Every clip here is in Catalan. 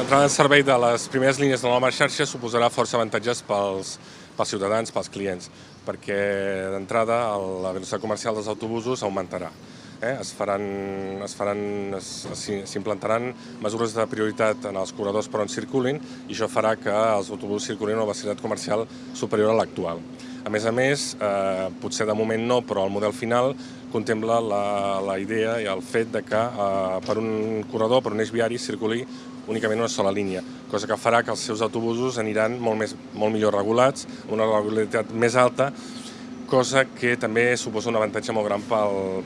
L'entrada en servei de les primeres línies de la nova xarxa suposarà força avantatges pels, pels ciutadans, pels clients, perquè d'entrada la velocitat comercial dels autobusos augmentarà. Eh? Es faran, es faran, s'implantaran mesures de prioritat en els corredors per on circulin i això farà que els autobusos circulin a una velocitat comercial superior a l'actual. A més a més, eh, potser de moment no, però el model final contempla la, la idea i el fet de que eh, per un corredor, per un eix viari, circuli únicament una sola línia, cosa que farà que els seus autobusos aniran molt, més, molt millor regulats, una regularitat més alta, cosa que també suposa un avantatge molt gran pel,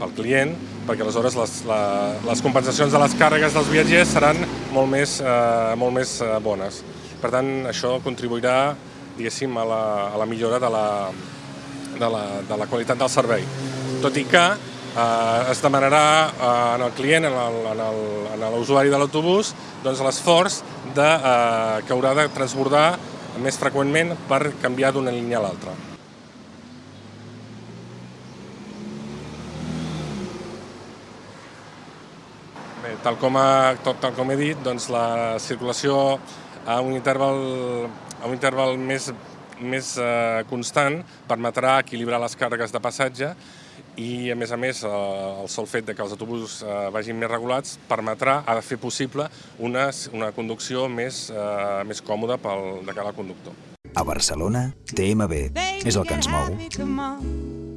pel client, perquè aleshores les, la, les compensacions de les càrregues dels viatgers seran molt més, eh, molt més eh, bones. Per tant, això contribuirà a la, a la millora de la, de, la, de la qualitat del servei. Tot i que eh, es demanarà eh, en el client, en l'usuari de l'autobús, doncs l'esforç de, eh, que haurà de transbordar més freqüentment per canviar d'una línia a l'altra. Tal com, ha, tal com he dit, doncs la circulació a un interval a un interval més, més eh, constant permetrà equilibrar les càrregues de passatge i, a més a més, eh, el sol fet de que els autobusos eh, vagin més regulats permetrà, ha de fer possible una, una conducció més, eh, més còmoda pel, de cada conductor. A Barcelona, TMB és el que ens mou.